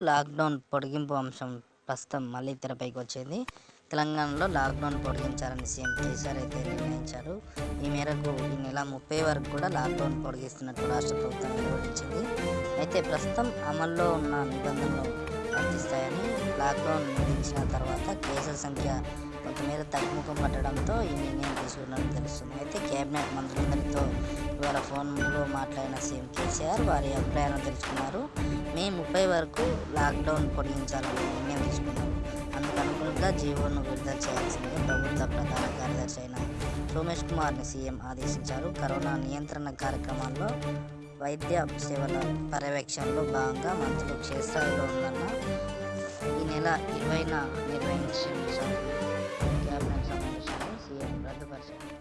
Lockdown పొడిగింపు అంశం ప్రస్తుతం మళ్ళీ తెరపైకి వచ్చింది తెలంగాణలో లాక్డౌన్ పొడిగించాలని సీఎం కేసీఆర్ అయితే నిర్ణయించారు. ఈ మేరకు ఈ నెల ముప్పై వరకు కూడా లాక్డౌన్ పొడిగిస్తున్నట్టు రాష్ట్ర ప్రభుత్వం వెలువరించింది అయితే ప్రస్తుతం అమల్లో ఉన్న నిబంధనలు వర్తిస్తాయని లాక్డౌన్ విధించిన తర్వాత కేసుల సంఖ్య కొంతమేర తగ్గుముఖం పట్టడంతో ఈ నిర్ణయం తీసుకున్నట్టు తెలుస్తుంది. అయితే కేబినెట్ మంత్రులందరితో ద్వారా ఫోన్లో మాట్లాడిన సీఎం కేసీఆర్ వారి అభిప్రాయాలను తెలుసుకున్నారు. మే ముప్పై వరకు లాక్డౌన్ పొడిగించాలని నిర్ణయం తీసుకున్నారు. అందుకు అనుగుణంగా జీవోను విడుదల చేయాల్సిందిగా ప్రభుత్వ ప్రధాన కార్యదర్శి అయిన సోమేష్ కుమార్ని సీఎం ఆదేశించారు. కరోనా నియంత్రణ కార్యక్రమాల్లో వైద్య సేవల పర్యవేక్షణలో భాగంగా మంత్రులు క్షేత్రాల్లో ఉందన్న ఈ నెల ఇరవైనా నిర్వహించిన క్యాబినెట్ సమావేశాన్ని సీఎం రద్దుపరిచారు.